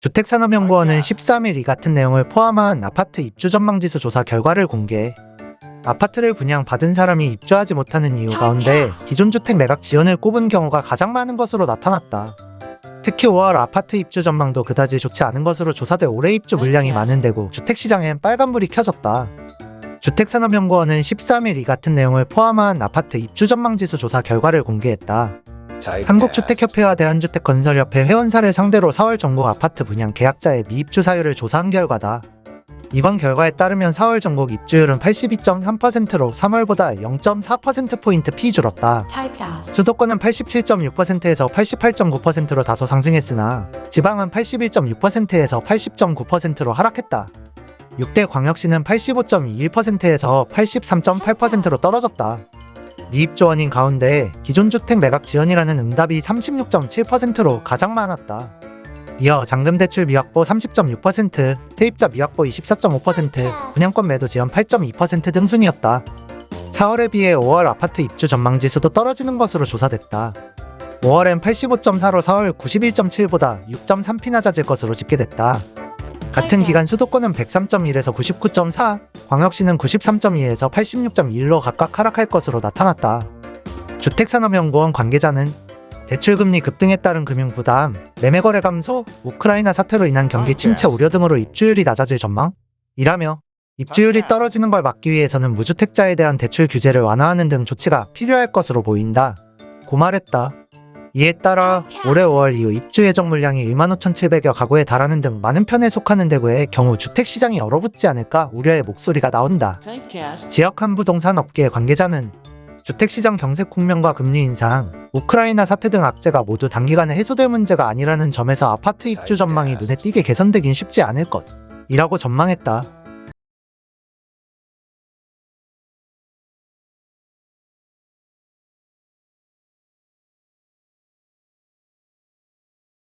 주택산업연구원은 13일 이 같은 내용을 포함한 아파트 입주 전망지수 조사 결과를 공개해 아파트를 분양받은 사람이 입주하지 못하는 이유 가운데 기존 주택 매각 지연을 꼽은 경우가 가장 많은 것으로 나타났다. 특히 5월 아파트 입주 전망도 그다지 좋지 않은 것으로 조사돼 올해 입주 물량이 많은 데고 주택시장엔 빨간불이 켜졌다. 주택산업연구원은 13일 이 같은 내용을 포함한 아파트 입주 전망지수 조사 결과를 공개했다. 한국주택협회와 대한주택건설협회 회원사를 상대로 4월 전국 아파트 분양 계약자의 미입주 사유를 조사한 결과다. 이번 결과에 따르면 4월 전국 입주율은 82.3%로 3월보다 0.4%포인트 피 줄었다. 수도권은 87.6%에서 88.9%로 다소 상승했으나 지방은 81.6%에서 80.9%로 하락했다. 6대 광역시는 85.21%에서 83.8%로 떨어졌다. 미입주 원인 가운데 기존 주택 매각 지연이라는 응답이 36.7%로 가장 많았다. 이어 잔금 대출 미확보 30.6%, 세입자 미확보 24.5%, 분양권 매도 지연 8.2%등 순이었다. 4월에 비해 5월 아파트 입주 전망 지수도 떨어지는 것으로 조사됐다. 5월엔 85.4로 4월 91.7보다 6.3피 낮아질 것으로 집계됐다. 같은 기간 수도권은 103.1에서 99.4, 광역시는 93.2에서 86.1로 각각 하락할 것으로 나타났다. 주택산업연구원 관계자는 대출금리 급등에 따른 금융부담, 매매거래 감소, 우크라이나 사태로 인한 경기 침체 우려 등으로 입주율이 낮아질 전망? 이라며 입주율이 떨어지는 걸 막기 위해서는 무주택자에 대한 대출 규제를 완화하는 등 조치가 필요할 것으로 보인다. 고 말했다. 이에 따라 올해 5월 이후 입주 예정 물량이 15,700여 가구에 달하는 등 많은 편에 속하는 대구의 경우 주택시장이 얼어붙지 않을까 우려의 목소리가 나온다. 지역 한 부동산 업계 관계자는 주택시장 경색 국면과 금리 인상, 우크라이나 사태 등 악재가 모두 단기간에 해소될 문제가 아니라는 점에서 아파트 입주 전망이 눈에 띄게 개선되긴 쉽지 않을 것 이라고 전망했다.